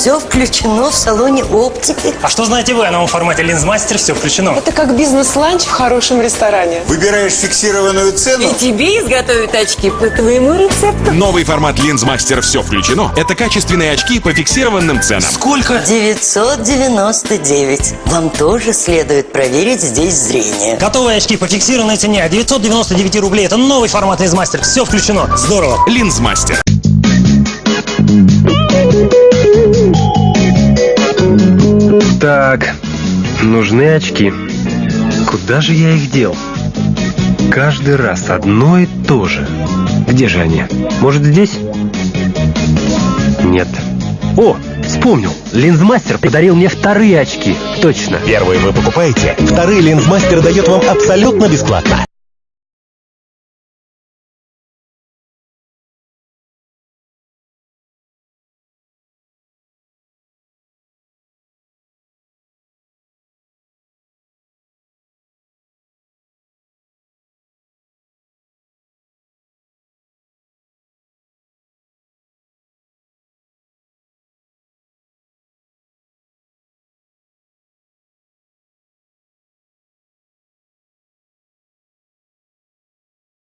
Все включено в салоне оптики. А что знаете вы о новом формате линзмастер? Все включено. Это как бизнес-ланч в хорошем ресторане. Выбираешь фиксированную цену. И тебе изготовят очки по твоему рецепту. Новый формат линзмастер «Все включено» — это качественные очки по фиксированным ценам. Сколько? 999. Вам тоже следует проверить здесь зрение. Готовые очки по фиксированной цене. 999 рублей. Это новый формат линзмастер. Все включено. Здорово. Линзмастер. Нужны очки. Куда же я их дел? Каждый раз одно и то же. Где же они? Может, здесь? Нет. О, вспомнил. Линзмастер подарил мне вторые очки. Точно. Первые вы покупаете, вторые линзмастер дает вам абсолютно бесплатно.